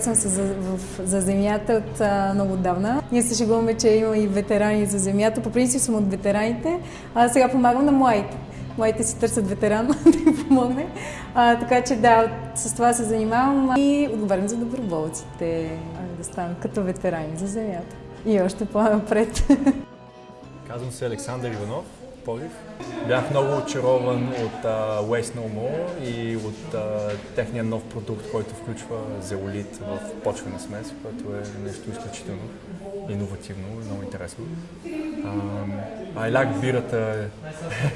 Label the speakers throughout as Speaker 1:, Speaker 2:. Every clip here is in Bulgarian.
Speaker 1: съм се за, в, за земята от а, много отдавна. Ние се шегуваме, че има и ветерани за земята. По принцип съм от ветераните, а сега помагам на младите. Младите си търсят ветеран да им помогне. А, така че да, с това се занимавам и отговарям за доброволците, да станат като ветерани за земята. И още по-напред.
Speaker 2: Казвам се Александър Иванов, Полив. Бях много очарован от uh, Waste No More и от uh, техния нов продукт, който включва зеолит в почвена смес, което е нещо изключително иновативно и много интересно. Айлак бирата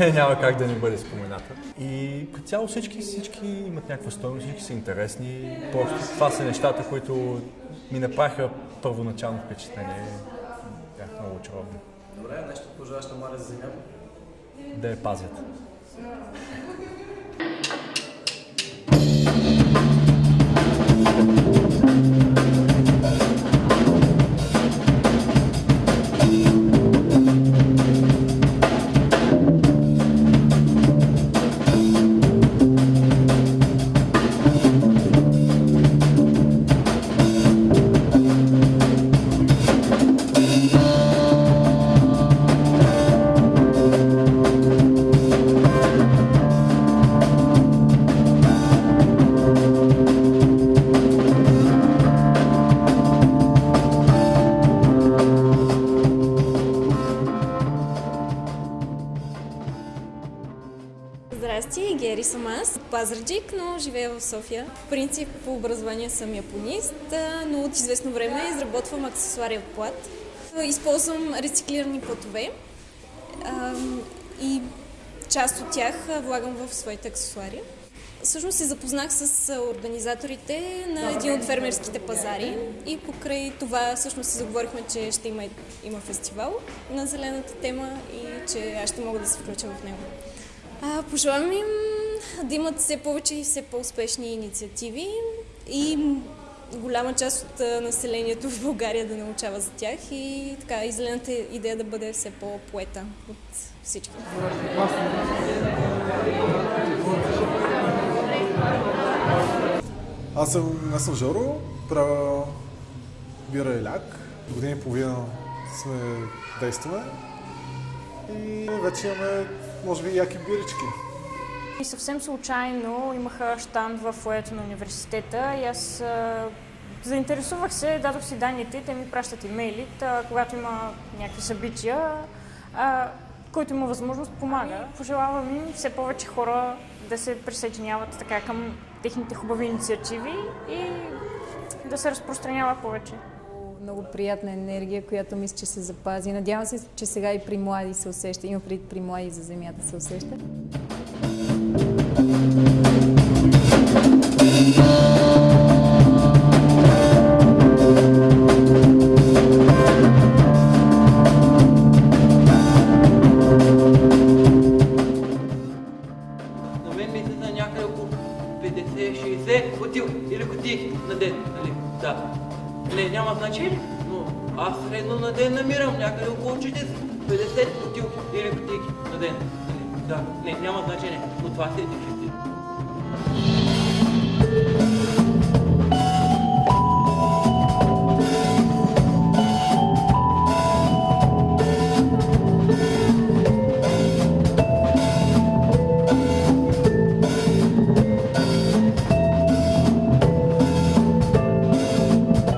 Speaker 2: няма как да не бъде спомената. И като цяло всички, всички имат някаква стоеност, всички са интересни. Просто това са нещата, които ми направиха първоначално впечатление. Бях много очарован.
Speaker 3: Добре, нещо пожелаш на Мария за земята?
Speaker 2: Да я пазят.
Speaker 4: Гери съм аз. Пазарджик, но живея в София. В принцип по образование съм японист, но от известно време изработвам аксесуари от плат. Използвам рециклирани платове и част от тях влагам в своите аксесуари. Всъщност се запознах с организаторите на един от фермерските пазари и покрай това всъщност се заговорихме, че ще има, има фестивал на зелената тема и че аз ще мога да се включа в него. А, пожелавам им да имат все повече и все по-успешни инициативи и голяма част от населението в България да научава за тях и така, и зелената идея да бъде все по-поета от всички.
Speaker 5: Аз съм, аз съм Жоро, правя бира и ляк. Години и половина сме действаме и вече имаме, може би, яки бирички.
Speaker 6: И съвсем случайно имаха штанд в фоето на университета и аз заинтересувах се, дадох си данните, те ми пращат имейли, та, когато има някакви събития, а, който има възможност, помага. Пожелавам им все повече хора да се присъединяват така към техните хубави инициативи и да се разпространява повече.
Speaker 1: Много приятна енергия, която мисля, че се запази. Надявам се, че сега и при млади се усеща. Има преди при млади за земята се усеща.
Speaker 7: Или кутии на ден, нали? Да. Не, няма значение, но аз средно на ден намирам някъде около 40, 50 бутил или кутии на ден. Нали? Да, не, няма значение, но това се е дефицит.